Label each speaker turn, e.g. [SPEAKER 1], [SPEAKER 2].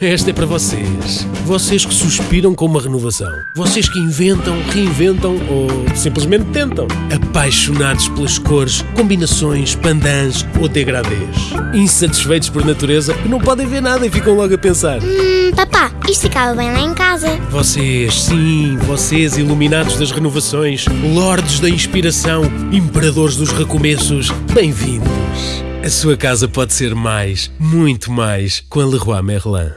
[SPEAKER 1] Esta é para vocês. Vocês que suspiram com uma renovação. Vocês que inventam, reinventam ou simplesmente tentam. Apaixonados pelas cores, combinações, pandãs ou degradês. Insatisfeitos por natureza que não podem ver nada e ficam logo a pensar.
[SPEAKER 2] Hum, papá, isto ficava bem lá em casa.
[SPEAKER 1] Vocês, sim, vocês iluminados das renovações, lordes da inspiração, imperadores dos recomeços, bem-vindos. A sua casa pode ser mais, muito mais, com a Leroy Merlin.